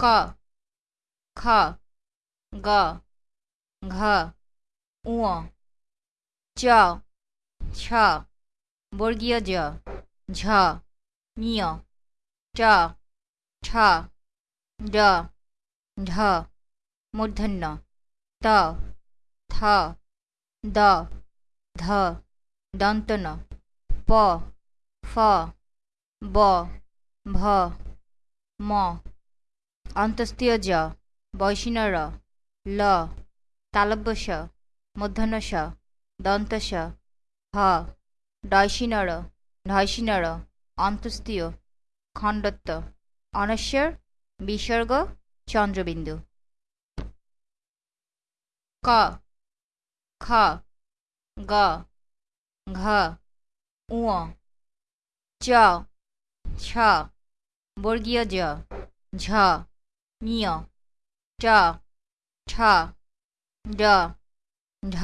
ক খ গ ঘ ঙ চ ছ বর্গীয় জ ঝ ঞ ট ঠ ড ঢ মূর্ধন্য ত থ দ ধ দন্তন প ফ ব ভ ম অন্তস্তীয় জ বৈষ্ণর ল তালব্যস মূর্ধন্যস দন্তস হ ডয়সিনর ঢয়সিনর অন্তস্তীয় খণ্ডত্ব অনস্বর বিসর্গ চন্দ্রবিন্দু ক খ গ ঘ ঙ চ ছ বর্গীয় জ ঝ ঞ ট ঠ ড ঢ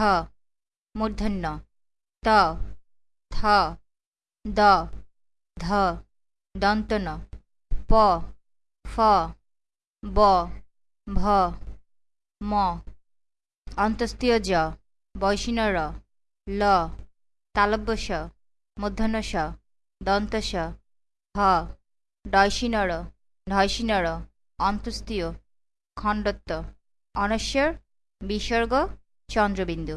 মূর্ধন্য ত থ দ ধ দন্তন প ফ ব ভ ম অন্তস্তীয় জ বৈষ্ণর ল তালব্যস মূর্ধন্যস দন্তস হ ডয়সিনর ঢয়সিনর অন্তস্তীয় খণ্ডত্ব অনশ্বর বিসর্গ চন্দ্রবিন্দু।